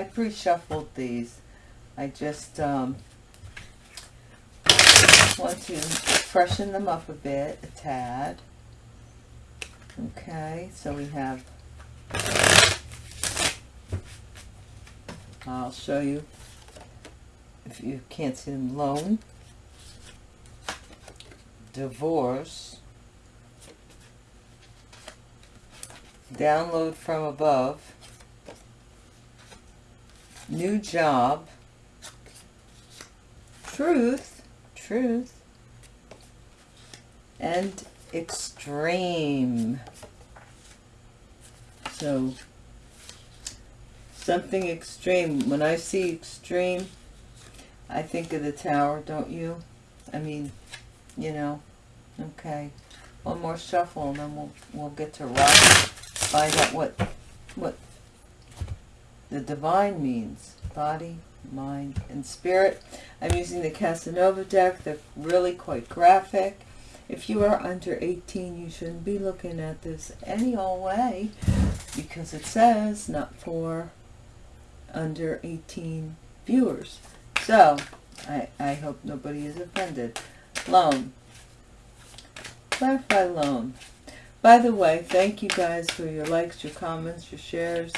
I pre-shuffled these. I just um, want to freshen them up a bit, a tad. Okay, so we have, I'll show you if you can't see them, loan, divorce, download from above, new job, truth, truth, and extreme. So, something extreme. When I see extreme, I think of the tower, don't you? I mean, you know, okay. One more shuffle and then we'll, we'll get to rock, find out what, what the divine means. Body, mind, and spirit. I'm using the Casanova deck. They're really quite graphic. If you are under 18, you shouldn't be looking at this any old way because it says not for under 18 viewers. So, I, I hope nobody is offended. Loan. Clarify loan. By the way, thank you guys for your likes, your comments, your shares.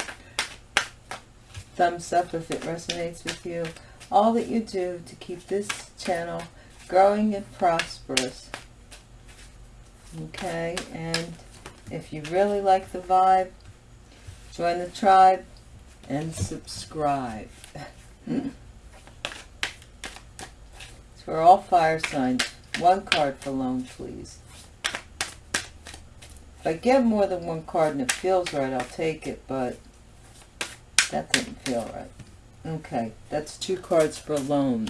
Thumbs up if it resonates with you. All that you do to keep this channel growing and prosperous. Okay and if you really like the vibe join the tribe and subscribe. So we're all fire signs one card for loan please. If I get more than one card and it feels right I'll take it but that didn't feel right okay that's two cards for a loan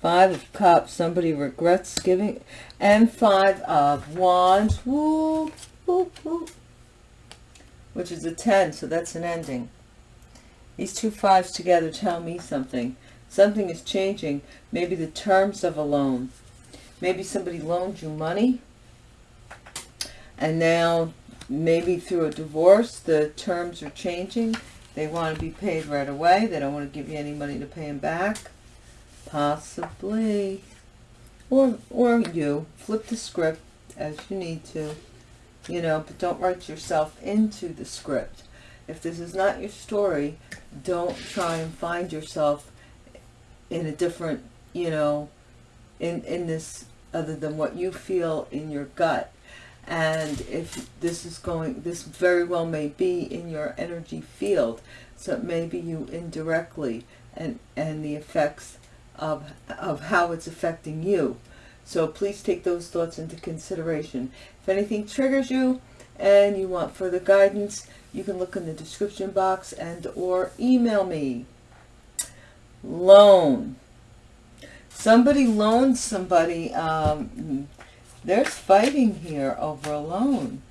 Five of Cups, somebody regrets giving. And Five of Wands, whoop, whoop, whoop, which is a 10, so that's an ending. These two fives together tell me something. Something is changing. Maybe the terms of a loan. Maybe somebody loaned you money. And now, maybe through a divorce, the terms are changing. They want to be paid right away. They don't want to give you any money to pay them back Possibly. Or, or you. Flip the script as you need to. You know, but don't write yourself into the script. If this is not your story, don't try and find yourself in a different, you know, in, in this other than what you feel in your gut. And if this is going, this very well may be in your energy field. So maybe you indirectly and, and the effects of, of how it's affecting you. So please take those thoughts into consideration. If anything triggers you and you want further guidance, you can look in the description box and or email me. Loan. Somebody loaned somebody. Um, there's fighting here over a loan.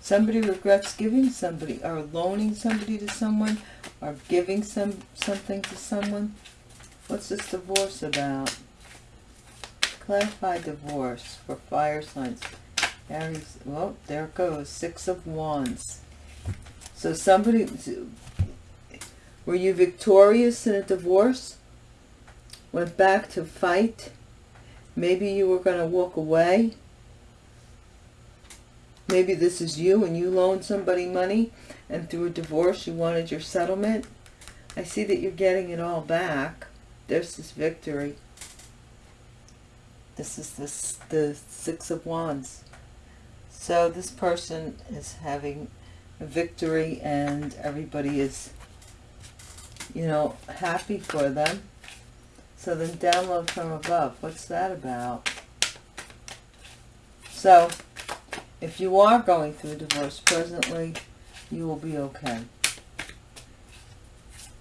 Somebody regrets giving somebody or loaning somebody to someone or giving some something to someone. What's this divorce about? Clarify divorce for fire signs. Aries, well, there it goes. Six of Wands. So somebody, were you victorious in a divorce? Went back to fight? Maybe you were going to walk away? Maybe this is you and you loaned somebody money and through a divorce you wanted your settlement. I see that you're getting it all back. There's this victory. This is this, the Six of Wands. So this person is having a victory and everybody is, you know, happy for them. So then download from above. What's that about? So if you are going through a divorce presently, you will be okay.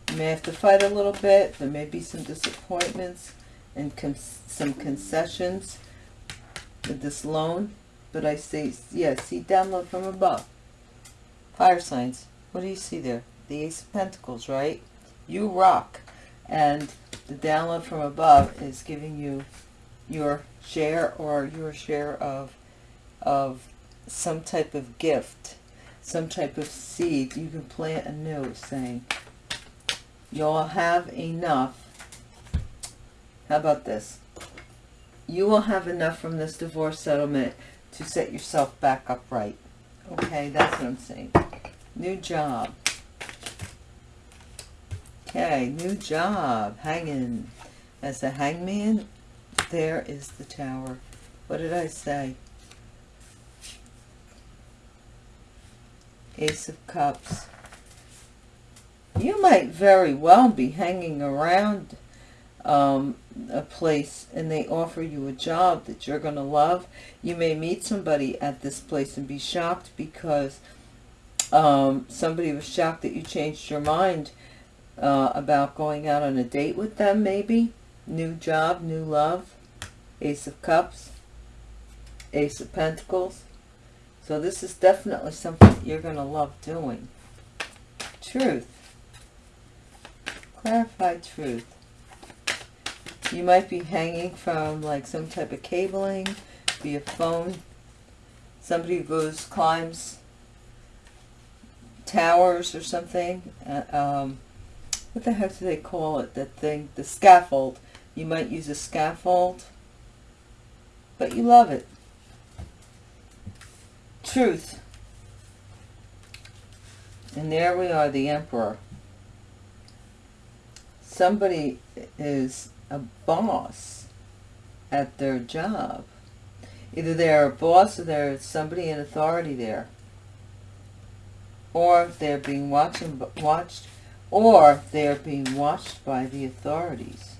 You may have to fight a little bit. There may be some disappointments and con some concessions with this loan. But I say, yeah, see download from above. Fire signs. What do you see there? The Ace of Pentacles, right? You rock. And the download from above is giving you your share or your share of, of some type of gift, some type of seed. You can plant a anew saying, you'll have enough. How about this? You will have enough from this divorce settlement to set yourself back upright. Okay, that's what I'm saying. New job. Okay, new job. Hanging. As a hangman, there is the tower. What did I say? Ace of Cups. You might very well be hanging around um, a place and they offer you a job that you're going to love. You may meet somebody at this place and be shocked because um, somebody was shocked that you changed your mind uh, about going out on a date with them maybe. New job, new love. Ace of Cups. Ace of Pentacles. So this is definitely something you're going to love doing. Truth. Clarify truth. You might be hanging from like some type of cabling, be a phone. Somebody goes, climbs towers or something. Uh, um, what the heck do they call it? That thing, the scaffold. You might use a scaffold, but you love it. Truth. And there we are, the Emperor. Somebody is a boss at their job. Either they're a boss or they're somebody in authority there. Or they're being watched, watched or they're being watched by the authorities.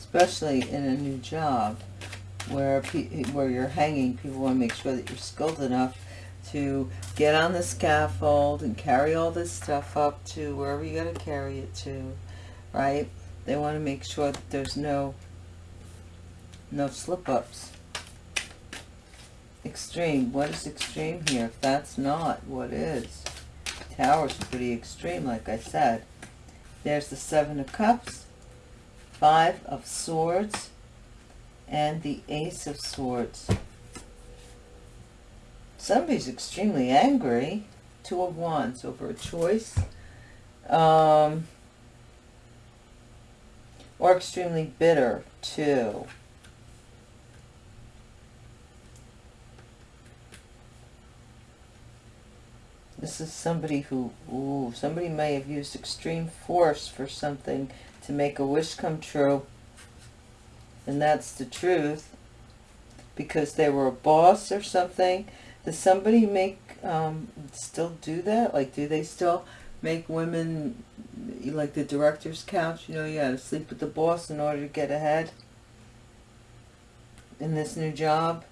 Especially in a new job where where you're hanging, people want to make sure that you're skilled enough to get on the scaffold and carry all this stuff up to wherever you got to carry it to, right? They want to make sure that there's no no slip-ups. Extreme. What is extreme here? If that's not what is. Tower's pretty extreme, like I said. There's the Seven of Cups, Five of Swords, and the Ace of Swords. Somebody's extremely angry. Two of Wands over a choice. Um, or extremely bitter, too. This is somebody who, ooh, somebody may have used extreme force for something to make a wish come true. And that's the truth. Because they were a boss or something does somebody make, um, still do that? Like, do they still make women, like the director's couch, you know, you gotta sleep with the boss in order to get ahead in this new job?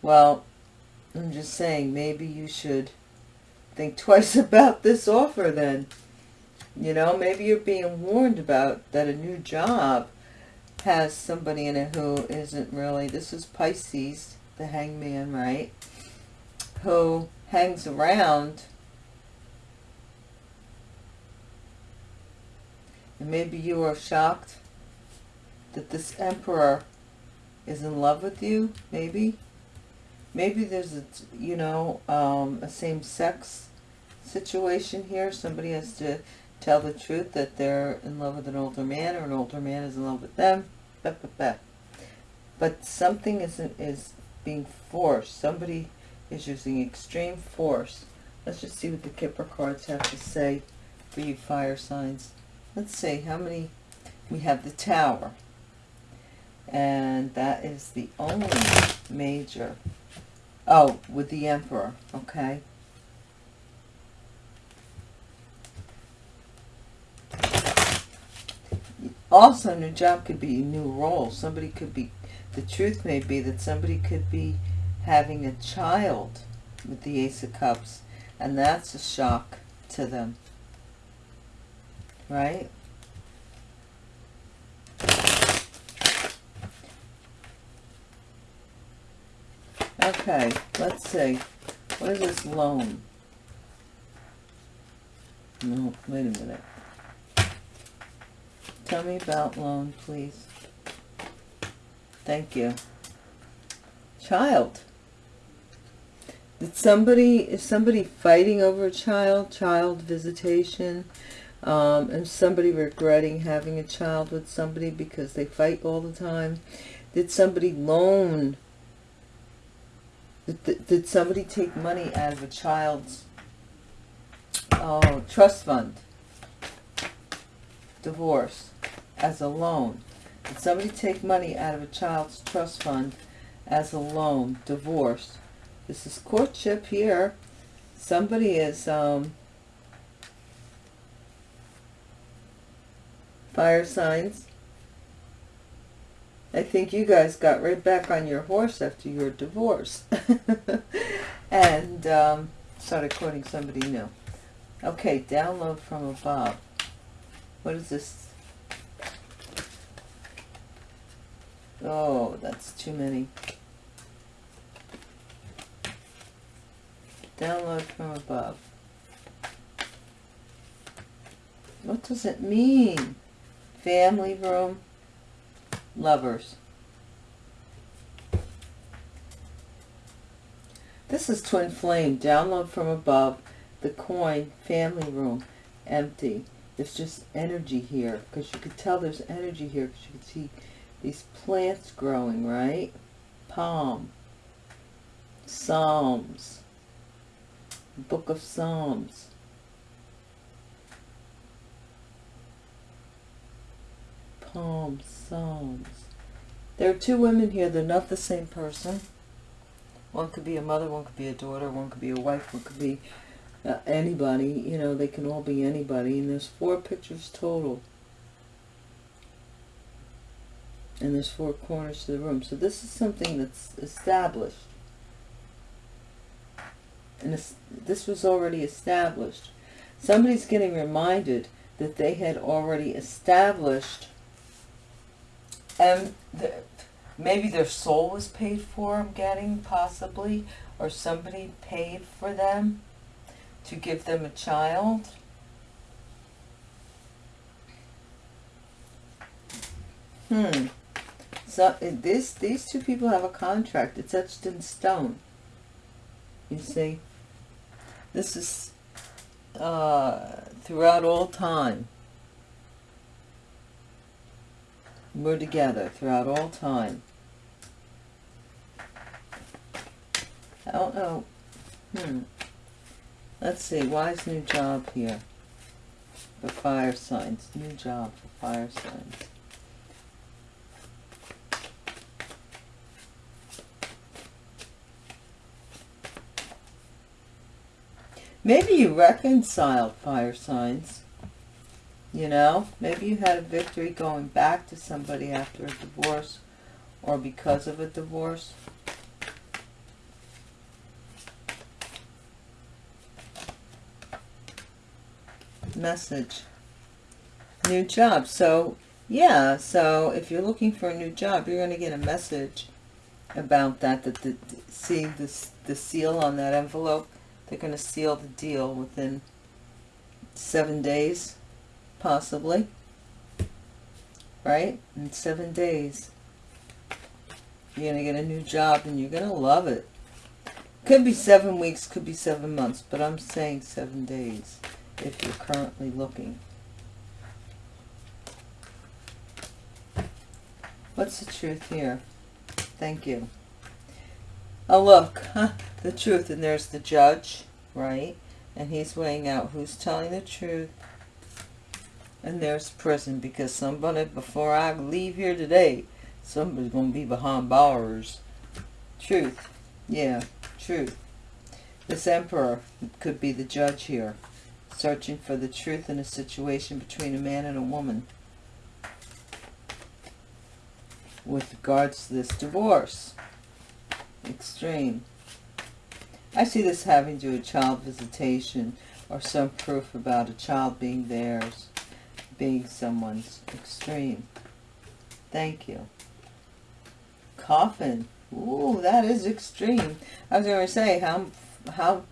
Well, I'm just saying, maybe you should think twice about this offer then. You know, maybe you're being warned about that a new job has somebody in it who isn't really, this is Pisces, the hangman, right? Who hangs around and maybe you are shocked that this emperor is in love with you, maybe. Maybe there's a, you know, um, a same-sex situation here. Somebody has to tell the truth that they're in love with an older man or an older man is in love with them. But something isn't is being forced. Somebody is using extreme force. Let's just see what the Kipper cards have to say for you fire signs. Let's see how many we have the tower and that is the only major oh with the emperor okay also new job could be a new role somebody could be the truth may be that somebody could be having a child with the Ace of Cups, and that's a shock to them, right? Okay, let's see. What is this loan? No, wait a minute. Tell me about loan, please. Thank you. Child. Did somebody, is somebody fighting over a child, child visitation, um, and somebody regretting having a child with somebody because they fight all the time? Did somebody loan, did, did somebody take money out of a child's oh, trust fund? Divorce as a loan. Did somebody take money out of a child's trust fund as a loan? Divorce. This is courtship here. Somebody is um, fire signs. I think you guys got right back on your horse after your divorce. and um, started quoting somebody new. Okay, download from above. What is this? Oh, that's too many. Download from above. What does it mean? Family room, lovers. This is Twin Flame. Download from above. The coin, family room, empty. It's just energy here because you could tell there's energy here because you can see these plants growing, right? Palm. Psalms. Book of Psalms. Palm, Psalms. There are two women here. They're not the same person. One could be a mother, one could be a daughter, one could be a wife, one could be uh, anybody. You know, they can all be anybody. And there's four pictures total. And there's four corners to the room. So this is something that's established. And this, was already established. Somebody's getting reminded that they had already established and the, maybe their soul was paid for, I'm getting, possibly, or somebody paid for them to give them a child. Hmm. So this these two people have a contract. It's etched in stone. You see? This is uh, throughout all time. We're together throughout all time. I don't know. Hmm. Let's see. Why is new job here? For fire signs. New job for fire signs. Maybe you reconciled fire signs. You know, maybe you had a victory going back to somebody after a divorce or because of a divorce. Message. New job. So, yeah, so if you're looking for a new job, you're going to get a message about that. That the, see this the seal on that envelope, they're going to seal the deal within seven days possibly, right? In seven days, you're going to get a new job and you're going to love it. Could be seven weeks, could be seven months, but I'm saying seven days if you're currently looking. What's the truth here? Thank you. Oh, look, huh, the truth, and there's the judge, right? And he's weighing out who's telling the truth and there's prison because somebody, before I leave here today, somebody's going to be behind bars. Truth. Yeah, truth. This emperor could be the judge here, searching for the truth in a situation between a man and a woman with regards to this divorce. Extreme. I see this having to do with child visitation or some proof about a child being theirs being someone's extreme. Thank you. Coffin. Ooh, that is extreme. I was going to say, how, how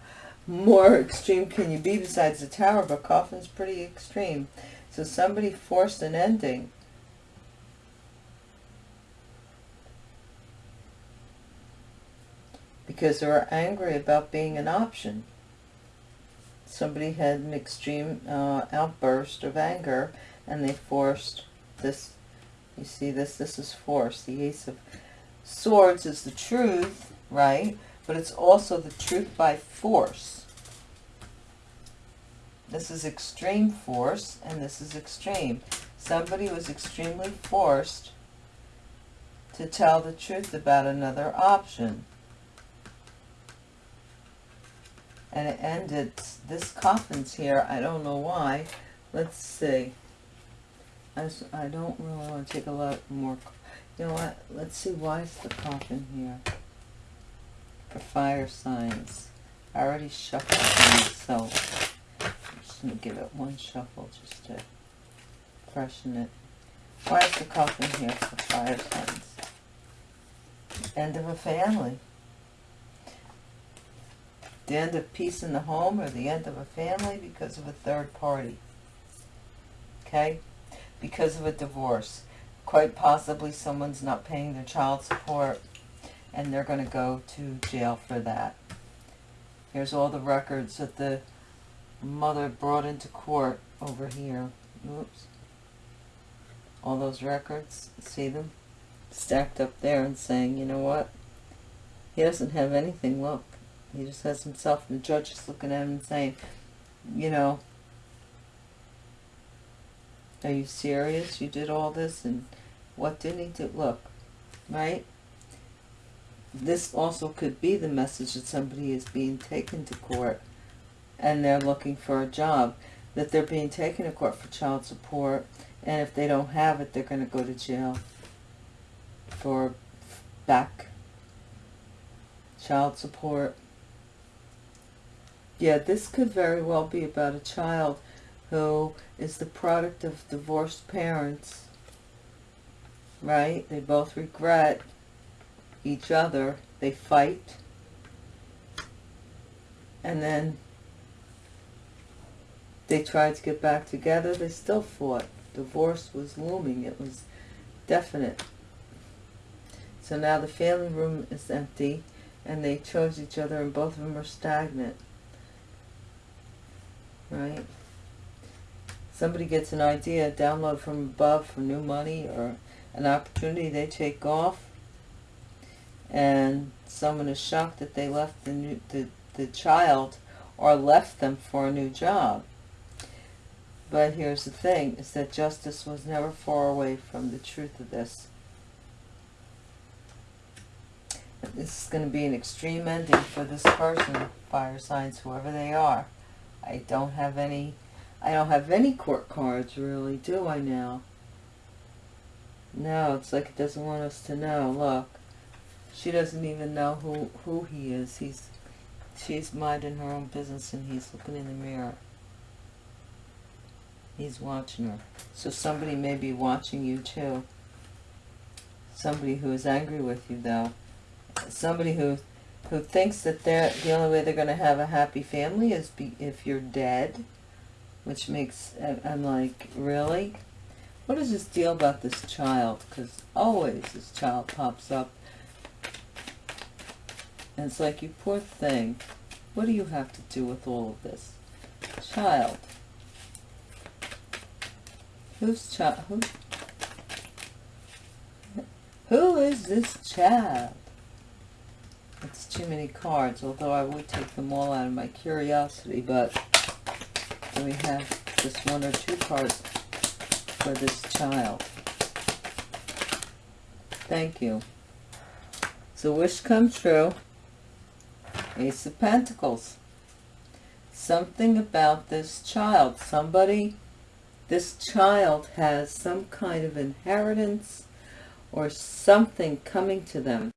more extreme can you be besides the tower, but coffin's pretty extreme. So somebody forced an ending. Because they were angry about being an option. Somebody had an extreme uh, outburst of anger and they forced this, you see this, this is force. The Ace of Swords is the truth, right? But it's also the truth by force. This is extreme force and this is extreme. Somebody was extremely forced to tell the truth about another option. And it ended, this coffin's here, I don't know why. Let's see. I, I don't really want to take a lot more, you know what, let's see why is the coffin here. For fire signs. I already shuffled these, so I'm just to give it one shuffle just to freshen it. Why is the coffin here for fire signs? End of a family. The end of peace in the home or the end of a family because of a third party. Okay? Because of a divorce. Quite possibly someone's not paying their child support and they're going to go to jail for that. Here's all the records that the mother brought into court over here. Oops. All those records, see them? stacked up there and saying, you know what? He doesn't have anything, look. He just has himself, and the judge is looking at him and saying, you know, are you serious? You did all this, and what didn't he do? Look, right? This also could be the message that somebody is being taken to court, and they're looking for a job, that they're being taken to court for child support, and if they don't have it, they're going to go to jail for back child support. Yeah, this could very well be about a child who is the product of divorced parents, right? They both regret each other. They fight. And then they tried to get back together. They still fought. Divorce was looming. It was definite. So now the family room is empty and they chose each other and both of them are stagnant. Right? Somebody gets an idea, download from above for new money or an opportunity, they take off and someone is shocked that they left the, new, the, the child or left them for a new job. But here's the thing, is that justice was never far away from the truth of this. This is going to be an extreme ending for this person, fire signs, whoever they are. I don't have any, I don't have any court cards really, do I now? No, it's like it doesn't want us to know. Look, she doesn't even know who, who he is. He's, she's minding her own business and he's looking in the mirror. He's watching her. So somebody may be watching you too. Somebody who is angry with you though somebody who who thinks that they're the only way they're going to have a happy family is be, if you're dead, which makes I'm like really, what is this deal about this child? Because always this child pops up, and it's like you poor thing. What do you have to do with all of this, child? Whose child? Who? Who is this child? It's too many cards, although I would take them all out of my curiosity, but we have just one or two cards for this child? Thank you. So wish come true. Ace of Pentacles. Something about this child. Somebody, this child has some kind of inheritance or something coming to them.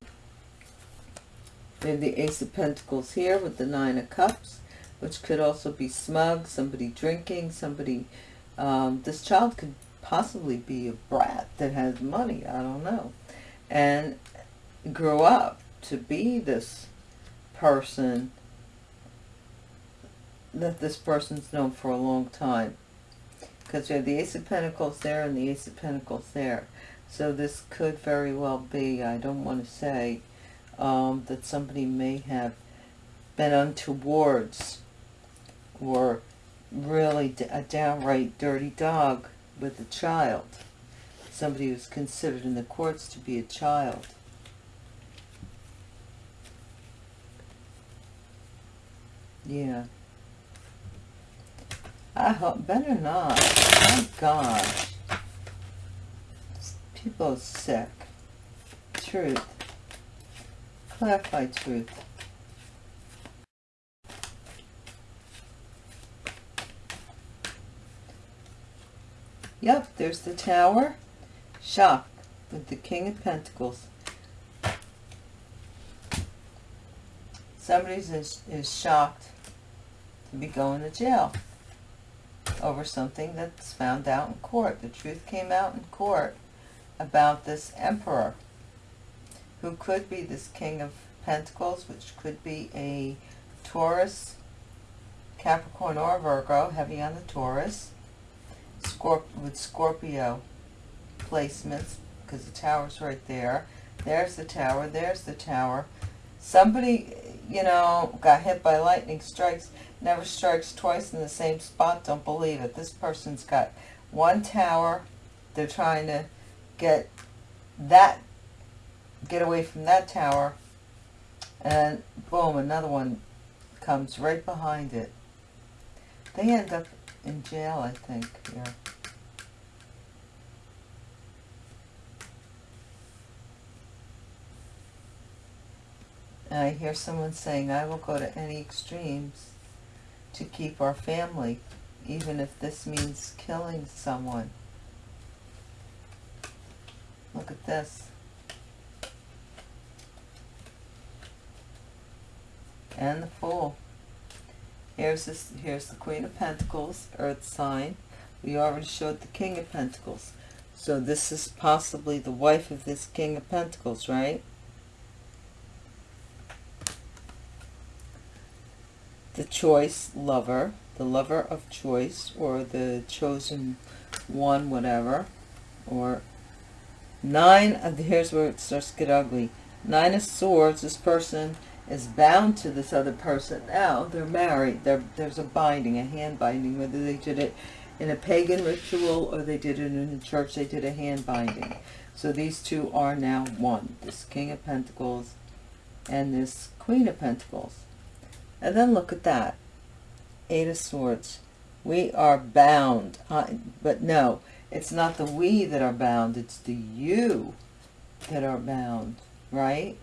We have the Ace of Pentacles here with the Nine of Cups, which could also be smug, somebody drinking, somebody... Um, this child could possibly be a brat that has money, I don't know. And grew up to be this person that this person's known for a long time. Because we have the Ace of Pentacles there and the Ace of Pentacles there. So this could very well be, I don't want to say, um, that somebody may have been untowards or really a downright dirty dog with a child. Somebody who's considered in the courts to be a child. Yeah. I hope, better not. Oh gosh. People sick. Truth. Clarify truth. Yep, there's the tower. Shock with the King of Pentacles. Somebody is, is shocked to be going to jail over something that's found out in court. The truth came out in court about this emperor who could be this king of pentacles, which could be a Taurus, Capricorn or Virgo, heavy on the Taurus, Scorp with Scorpio placements, because the tower's right there. There's the tower, there's the tower. Somebody, you know, got hit by lightning strikes, never strikes twice in the same spot, don't believe it. This person's got one tower, they're trying to get that, get away from that tower, and boom, another one comes right behind it. They end up in jail, I think, here. And I hear someone saying, I will go to any extremes to keep our family, even if this means killing someone. Look at this. And the Fool. Here's this. Here's the Queen of Pentacles, Earth sign. We already showed the King of Pentacles. So this is possibly the wife of this King of Pentacles, right? The choice lover, the lover of choice, or the chosen one, whatever. Or nine, of, here's where it starts to get ugly. Nine of Swords, this person is bound to this other person now. They're married. There's a binding, a hand binding, whether they did it in a pagan ritual or they did it in a church, they did a hand binding. So these two are now one. This King of Pentacles and this Queen of Pentacles. And then look at that. Eight of Swords. We are bound. Uh, but no, it's not the we that are bound. It's the you that are bound, right?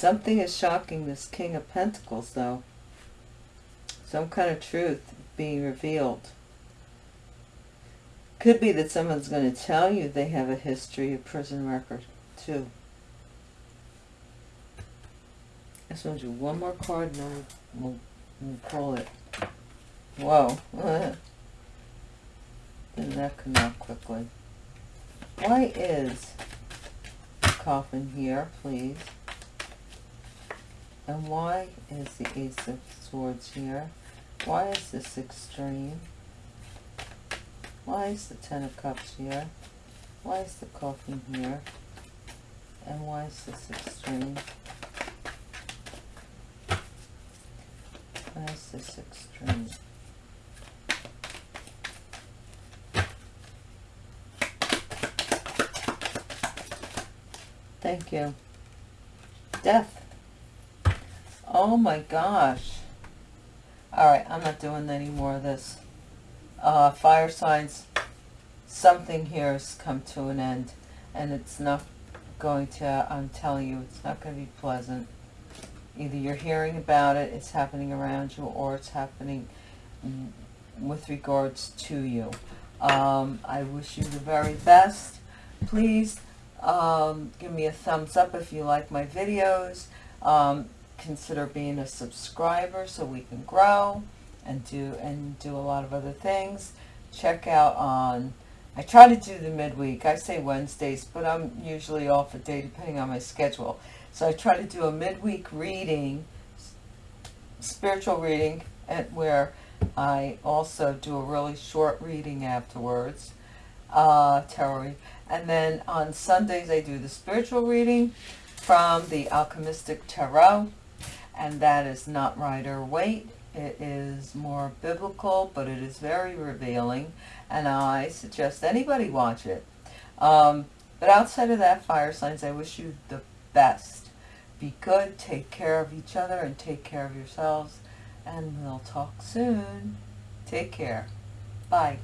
Something is shocking this King of Pentacles, though. Some kind of truth being revealed. Could be that someone's going to tell you they have a history of prison record, too. I just want do one more card and we'll, we'll call it. Whoa. Didn't that come out quickly? Why is coffin here, please? And why is the Ace of Swords here? Why is this extreme? Why is the Ten of Cups here? Why is the coffin here? And why is this extreme? Why is this extreme? Thank you. Death. Oh my gosh. Alright, I'm not doing any more of this. Uh, fire signs, something here has come to an end. And it's not going to, I'm telling you, it's not going to be pleasant. Either you're hearing about it, it's happening around you, or it's happening with regards to you. Um, I wish you the very best. Please um, give me a thumbs up if you like my videos. Um, consider being a subscriber so we can grow and do and do a lot of other things. Check out on I try to do the midweek. I say Wednesdays, but I'm usually off a day depending on my schedule. So I try to do a midweek reading, spiritual reading, at where I also do a really short reading afterwards. uh, tarot. And then on Sundays I do the spiritual reading from the Alchemistic Tarot. And that is not Rider Waite. It is more biblical, but it is very revealing. And I suggest anybody watch it. Um, but outside of that, fire signs, I wish you the best. Be good, take care of each other, and take care of yourselves. And we'll talk soon. Take care. Bye.